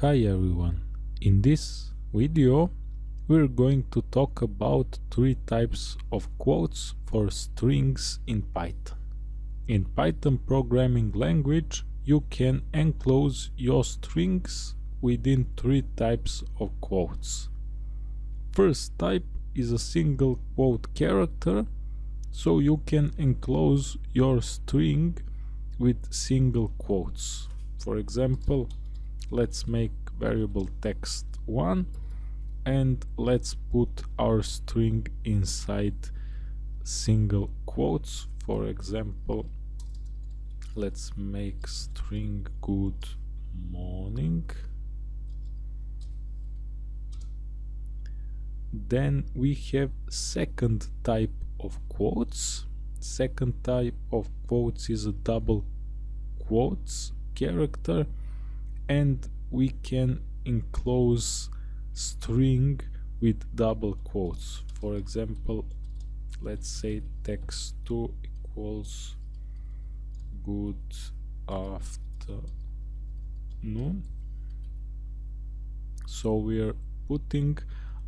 Hi everyone, in this video we're going to talk about three types of quotes for strings in Python. In Python programming language you can enclose your strings within three types of quotes. First type is a single quote character so you can enclose your string with single quotes. For example, let's make variable text 1 and let's put our string inside single quotes. For example let's make string good morning. Then we have second type of quotes. Second type of quotes is a double quotes character and we can enclose string with double quotes. For example let's say text2 equals good afternoon. So we're putting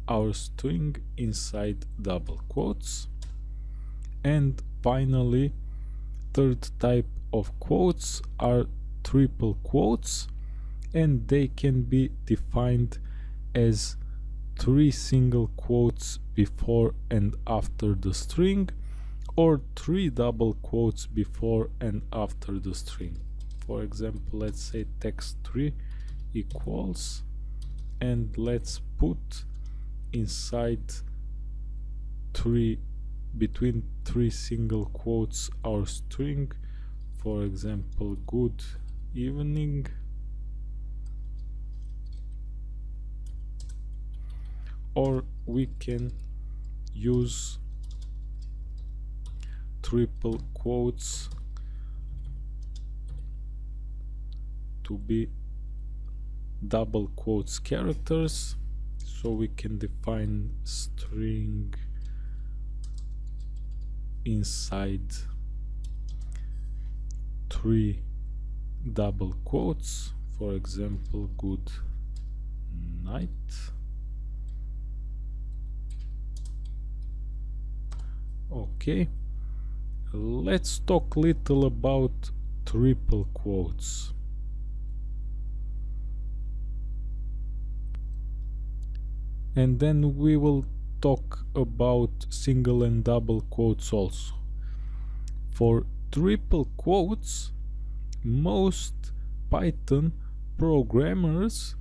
our string inside double quotes. And finally third type of quotes are triple quotes and they can be defined as three single quotes before and after the string or three double quotes before and after the string. For example let's say text3 equals and let's put inside three between three single quotes our string. For example good evening or we can use triple quotes to be double quotes characters so we can define string inside three double quotes. For example good night okay. Let's talk little about triple quotes. And then we will talk about single and double quotes also. For triple quotes most python programmers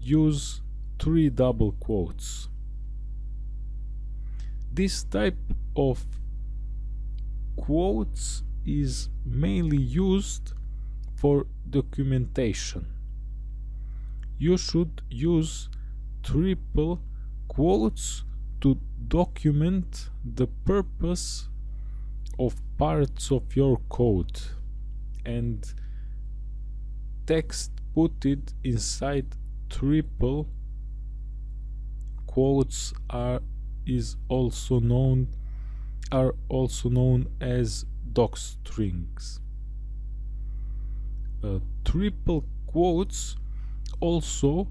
use three double quotes this type of quotes is mainly used for documentation. You should use triple quotes to document the purpose of parts of your code and text put it inside triple quotes are is also known are also known as docstrings. Uh, triple quotes also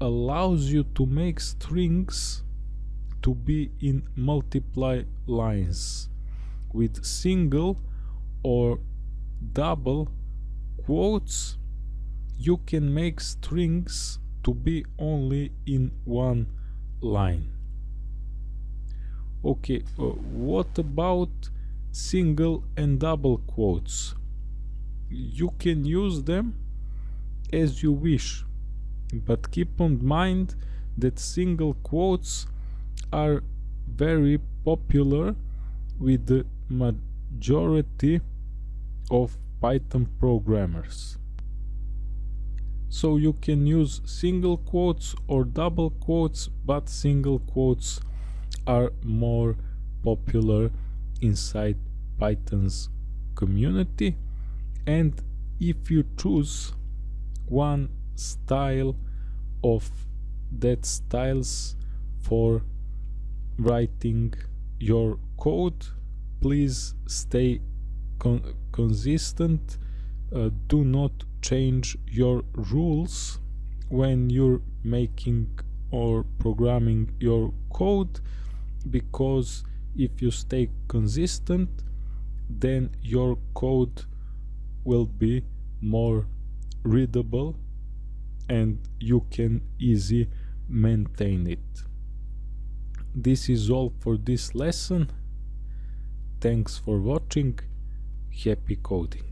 allows you to make strings to be in multiply lines with single or double quotes you can make strings to be only in one line okay uh, what about single and double quotes you can use them as you wish but keep in mind that single quotes are very popular with the majority of Python programmers. So you can use single quotes or double quotes, but single quotes are more popular inside Python's community. And if you choose one style of that styles for writing your code please stay con consistent. Uh, do not change your rules when you're making or programming your code because if you stay consistent then your code will be more readable and you can easy maintain it. This is all for this lesson. Thanks for watching. Happy coding